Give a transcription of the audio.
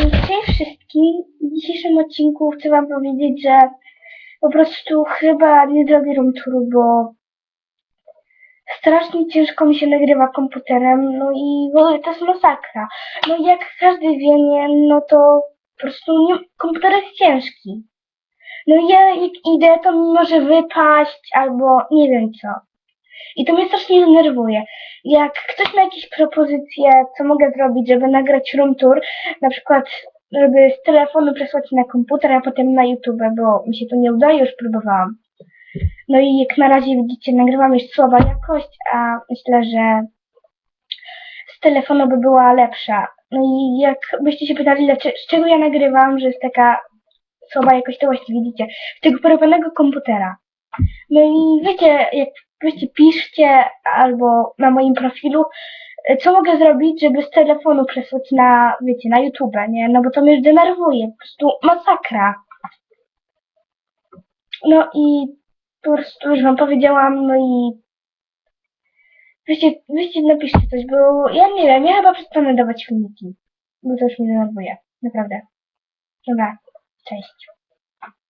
Cześć wszystkim. W dzisiejszym odcinku chcę wam powiedzieć, że po prostu chyba nie zrobię room bo strasznie ciężko mi się nagrywa komputerem, no i ogóle to jest masakra. No i jak każdy wie, nie, no to po prostu nie, komputer jest ciężki. No i ja jak idę, to mi może wypaść albo nie wiem co. I to mnie strasznie denerwuje. Jak ktoś ma jakieś propozycje, co mogę zrobić, żeby nagrać room tour, na przykład żeby z telefonu przesłać na komputer, a potem na YouTube, bo mi się to nie udaje, już próbowałam. No i jak na razie widzicie, nagrywam już słaba jakość, a myślę, że z telefonu by była lepsza. No i jak byście się pytali, z czego ja nagrywam, że jest taka słaba jakość, to właśnie widzicie, z tego porobionego komputera. No i wiecie, jak weźcie piszcie albo na moim profilu, e, co mogę zrobić, żeby z telefonu przesłać na, wiecie, na YouTube, nie? No bo to mnie już denerwuje, po prostu masakra. No i po prostu już wam powiedziałam, no i weźcie, weźcie napiszcie coś, bo ja nie wiem, ja chyba przestanę dawać filmiki, bo to już mnie denerwuje, naprawdę. Dobra, cześć.